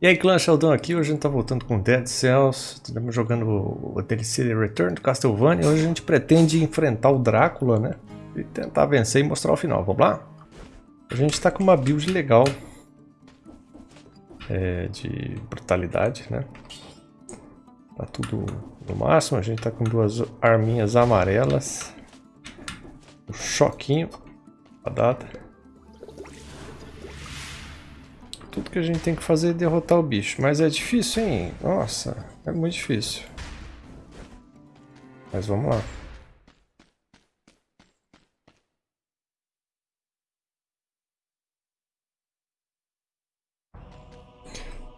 E aí clã Sheldon aqui, hoje a gente tá voltando com Dead Cells, estamos jogando o DLC Return to Castlevania, hoje a gente pretende enfrentar o Drácula, né? E tentar vencer e mostrar o final, vamos lá? A gente tá com uma build legal, é, de brutalidade, né? Tá tudo no máximo, a gente tá com duas arminhas amarelas, um choquinho, a data. Tudo que a gente tem que fazer é derrotar o bicho. Mas é difícil, hein? Nossa, é muito difícil. Mas vamos lá.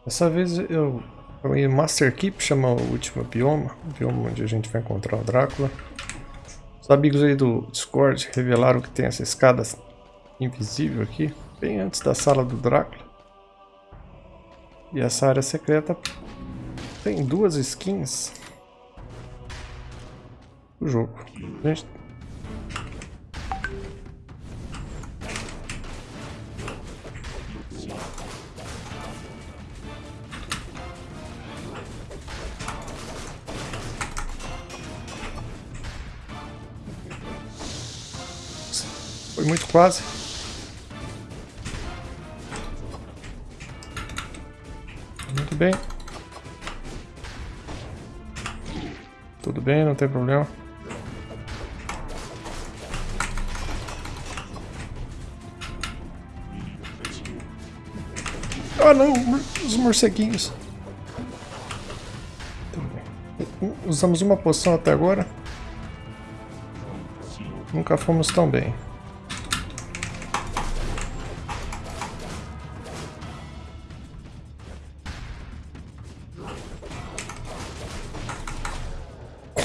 Dessa vez eu... O Master Keep chama o último bioma. O bioma onde a gente vai encontrar o Drácula. Os amigos aí do Discord revelaram que tem essa escada invisível aqui. Bem antes da sala do Drácula. E essa área secreta tem duas skins do jogo. Gente... Foi muito quase. Bem. Tudo bem, não tem problema. Ah não, os morceguinhos. Usamos uma poção até agora. Nunca fomos tão bem.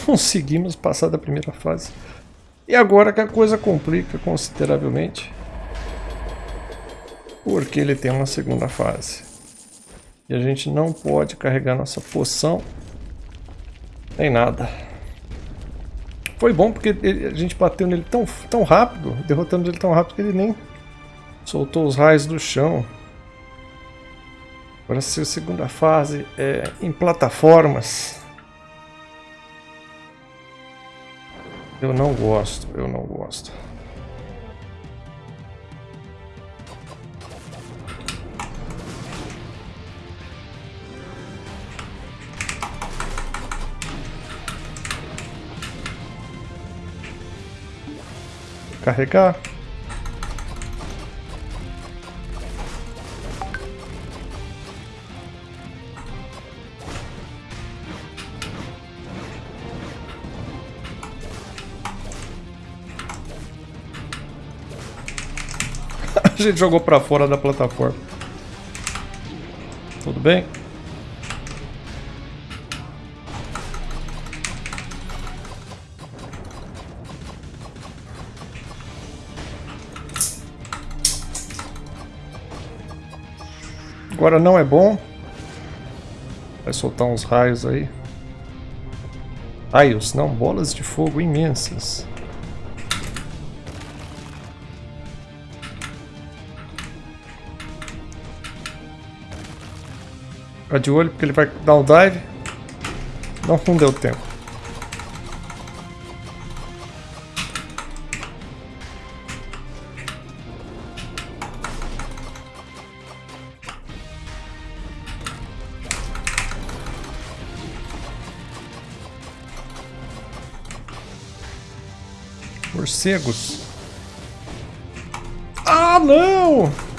Conseguimos passar da primeira fase. E agora que a coisa complica consideravelmente. Porque ele tem uma segunda fase. E a gente não pode carregar nossa poção. Nem nada. Foi bom porque ele, a gente bateu nele tão, tão rápido, derrotando ele tão rápido que ele nem soltou os raios do chão. Agora se a segunda fase é em plataformas. Eu não gosto, eu não gosto. Carregar. Gente jogou pra fora da plataforma. Tudo bem? Agora não é bom. Vai soltar uns raios aí. Raios, não, bolas de fogo imensas. Fica de olho porque ele vai dar um dive. Não, não deu tempo. Morcegos. Ah, não!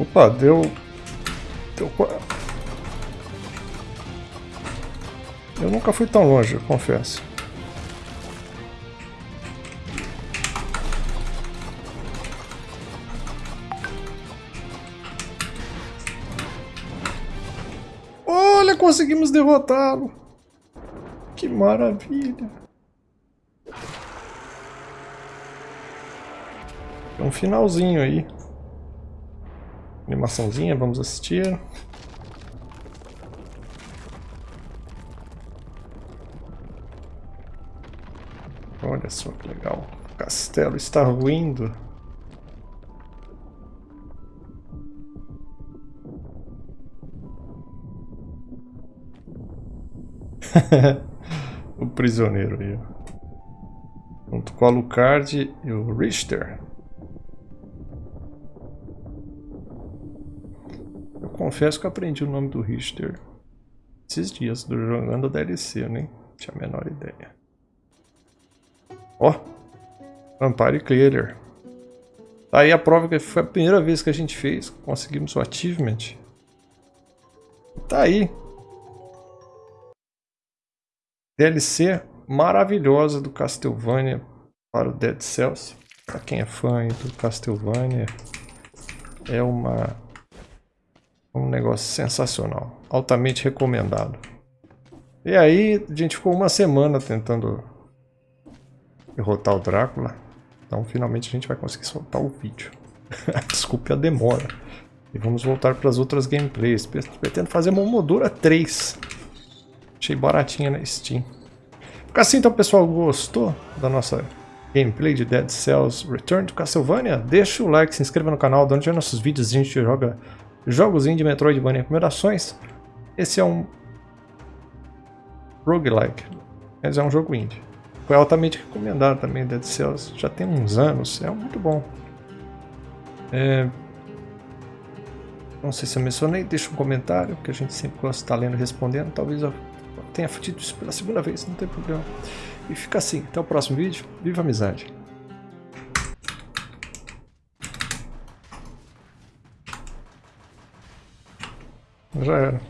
Opa, deu... Deu... Eu nunca fui tão longe, confesso. Olha, conseguimos derrotá-lo. Que maravilha. Tem um finalzinho aí. Animaçãozinha, vamos assistir. Olha só que legal. O castelo está ruindo. o prisioneiro aí. Junto com o Alucard e o Richter. Confesso que aprendi o nome do Richter esses dias, jogando a DLC, eu nem tinha a menor ideia. Ó, oh, Vampire Clearer. Tá aí a prova que foi a primeira vez que a gente fez, conseguimos o achievement. Tá aí, DLC maravilhosa do Castlevania para o Dead Cells. Para quem é fã do Castlevania, é uma um negócio sensacional, altamente recomendado. E aí, a gente ficou uma semana tentando derrotar o Drácula. Então, finalmente a gente vai conseguir soltar o vídeo. Desculpe a demora. E vamos voltar para as outras gameplays. Pretendo fazer uma Moldura 3. Achei baratinha na Steam. Assim então pessoal, gostou da nossa gameplay de Dead Cells Return to Castlevania? Deixa o like, se inscreva no canal, é nossos vídeos a gente joga jogos indie Metroidvania Primerações. Esse é um roguelike, mas é um jogo indie. Foi altamente recomendado também Dead Cells, já tem uns anos, é muito bom. É... Não sei se eu mencionei, deixa um comentário, que a gente sempre gosta de estar lendo e respondendo, talvez eu tenha fudido isso pela segunda vez, não tem problema. E fica assim, até o próximo vídeo, viva a amizade! Já era.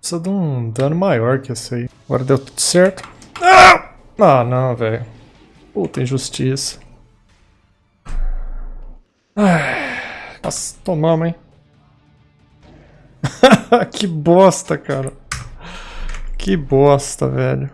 Precisa de um dano maior que esse aí. Agora deu tudo certo. Ah, ah não, velho. Puta injustiça. Nossa, tomamos, hein. que bosta, cara. Que bosta, velho.